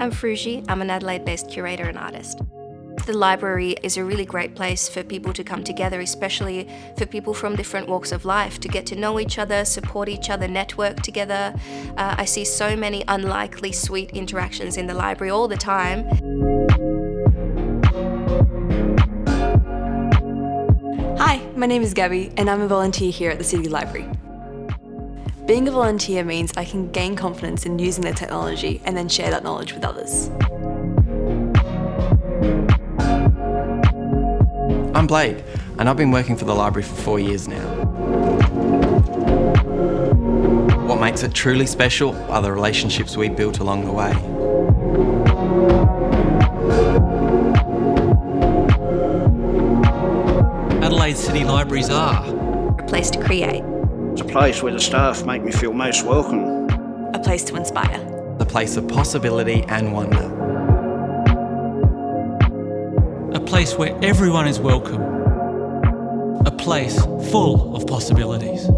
I'm Fruji. I'm an Adelaide-based curator and artist. The library is a really great place for people to come together, especially for people from different walks of life, to get to know each other, support each other, network together. Uh, I see so many unlikely sweet interactions in the library all the time. Hi, my name is Gabby and I'm a volunteer here at the City Library. Being a volunteer means I can gain confidence in using the technology and then share that knowledge with others. I'm Blake and I've been working for the library for four years now. What makes it truly special are the relationships we built along the way. Adelaide City Libraries are A place to create. It's a place where the staff make me feel most welcome. A place to inspire. The place of possibility and wonder. a place where everyone is welcome. A place full of possibilities.